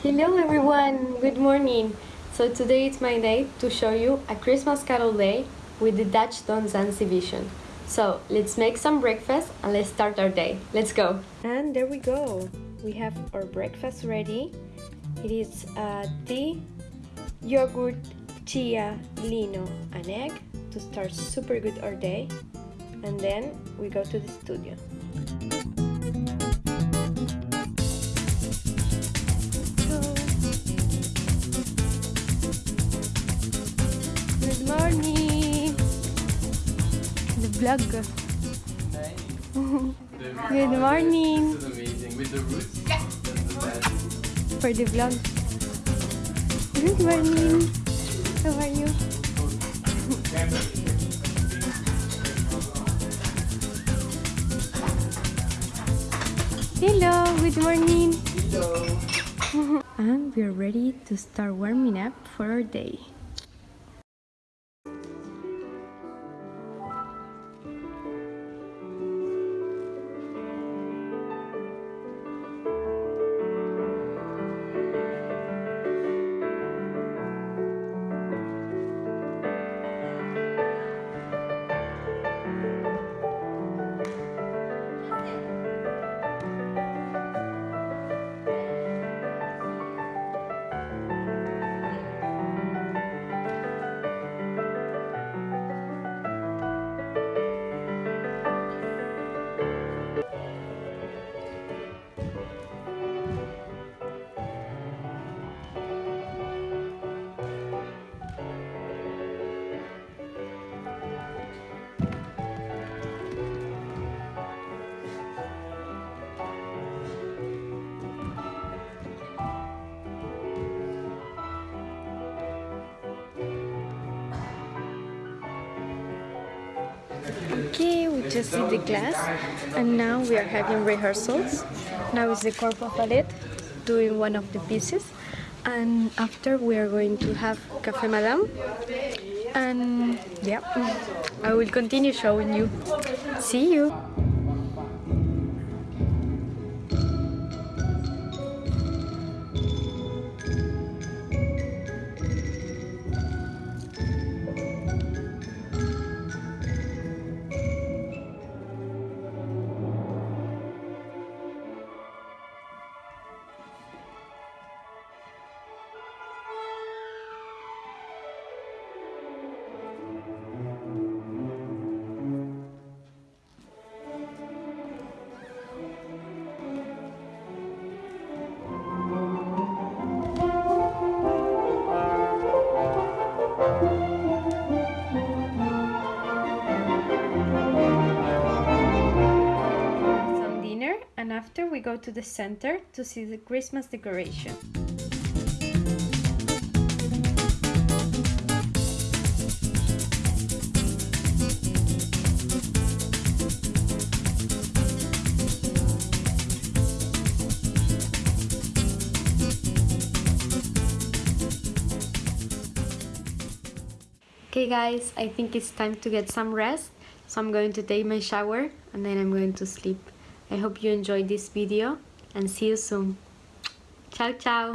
Hello everyone, good morning. So today it's my day to show you a Christmas Carol day with the Dutch Don vision. So let's make some breakfast and let's start our day. Let's go! And there we go. We have our breakfast ready. It is uh, tea, yogurt, chia, lino, and egg to start super good our day. And then we go to the studio. Vlog. Good morning! This is amazing. With the roots? For the vlog. Good morning! How are you? Hello, good morning! Hello. and we are ready to start warming up for our day. Okay, we just did the class and now we are having rehearsals. Now is the corpo ballet doing one of the pieces and after we are going to have Café Madame and yeah, I will continue showing you. See you! After we go to the center to see the Christmas decoration. Okay guys, I think it's time to get some rest. So I'm going to take my shower and then I'm going to sleep. I hope you enjoyed this video and see you soon. Ciao ciao!